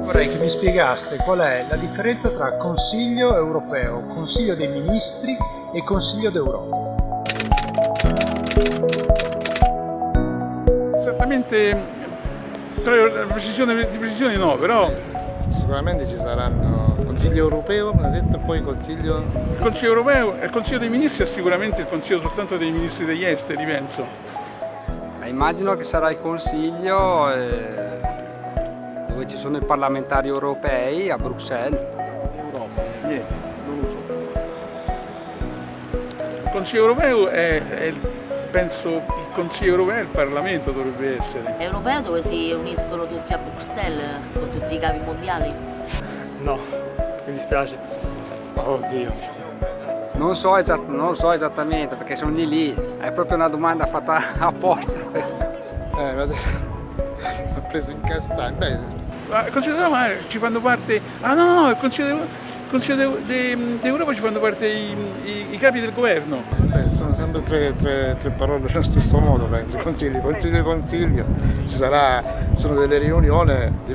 Vorrei che mi spiegaste qual è la differenza tra Consiglio europeo, Consiglio dei Ministri e Consiglio d'Europa. Esattamente, precisione, di precisione no, però Sicuramente ci saranno Consiglio europeo, mi ha detto, poi Consiglio... il Consiglio europeo e il Consiglio dei Ministri è sicuramente il Consiglio soltanto dei Ministri degli Esteri, penso. Eh, Immagino che sarà il Consiglio eh, dove ci sono i parlamentari europei a Bruxelles. Europa, niente, non lo so. Il Consiglio europeo è, è il- penso il Consiglio europeo e il Parlamento dovrebbe essere. europeo dove si uniscono tutti a Bruxelles con tutti i capi mondiali. No, mi dispiace. Oddio. Non so, esatt- non lo so esattamente perché sono lì lì, è proprio una domanda fatta apposta. Eh, mi ha detto- mi ha preso in Consiglio d'Europa eh, ci fanno parte... Ah no, no, il Consiglio d'Europa ci fanno parte i, i- i capi del governo. beh, sono sempre tre, tre- tre parole nello stesso modo, penso. Consiglio, consiglio, consiglio. Ci sarà, sono delle riunioni,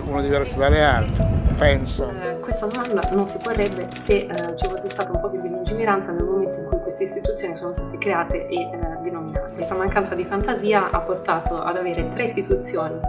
uno diverso dalle altre, penso. Eh, questa domanda non si porrebbe se eh, ci fosse stata un po' più di lungimiranza nel momento in cui queste istituzioni sono state create e eh, denominate. Questa mancanza di fantasia ha portato ad avere tre istituzioni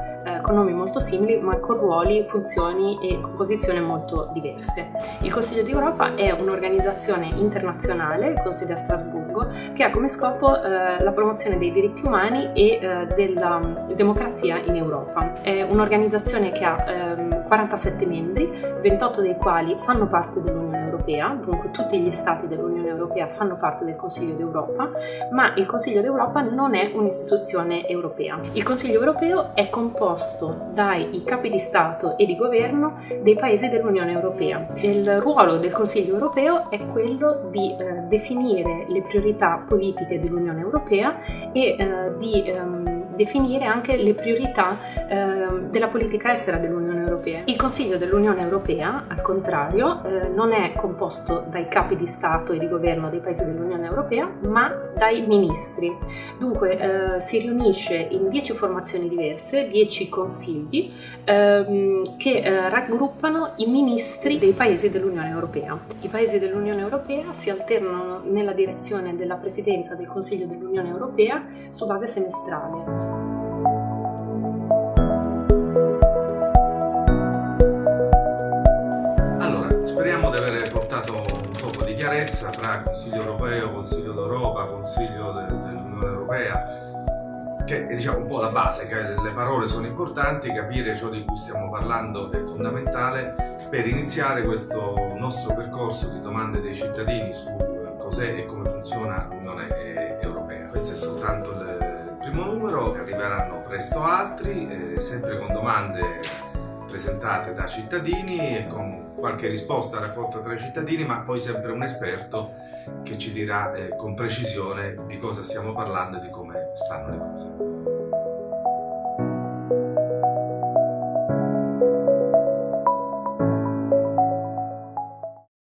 con nomi molto simili ma con ruoli, funzioni e composizioni molto diverse. Il Consiglio d'Europa è un'organizzazione internazionale con sede a Strasburgo che ha come scopo eh, la promozione dei diritti umani e eh, della mm, democrazia in Europa. È un'organizzazione che ha ehm, 47 membri, 28 dei quali fanno parte dell'Unione Europea, dunque tutti gli stati dell'Unione Europea fanno parte del Consiglio d'Europa, ma il Consiglio d'Europa non è un'istituzione europea. Il Consiglio europeo è composto dai capi di Stato e di governo dei paesi dell'Unione Europea. Il ruolo del Consiglio europeo è quello di eh, definire le priorità politiche dell'Unione Europea e eh, di ehm, definire anche le priorità ehm, della politica estera dell'Unione Europea. Il Consiglio dell'Unione Europea, al contrario, eh, non è composto dai capi di Stato e di governo dei paesi dell'Unione Europea, ma dai ministri. Dunque eh, si riunisce in 10 formazioni diverse, 10 consigli, ehm, che eh, raggruppano i ministri dei paesi dell'Unione Europea. I paesi dell'Unione Europea si alternano nella direzione della presidenza del Consiglio dell'Unione Europea su base semestrale. Portato un po' di chiarezza tra Consiglio europeo, Consiglio d'Europa, Consiglio de- dell'Unione Europea, che è diciamo un po' la base, che le parole sono importanti, capire ciò di cui stiamo parlando è fondamentale per iniziare questo nostro percorso di domande dei cittadini su cos'è e come funziona l'Unione Europea. Questo è soltanto il primo numero, arriveranno presto altri, eh, sempre con domande presentate da cittadini e con qualche risposta raccolta tra i cittadini, ma poi sempre un esperto che ci dirà eh, con precisione di cosa stiamo parlando e di come stanno le cose.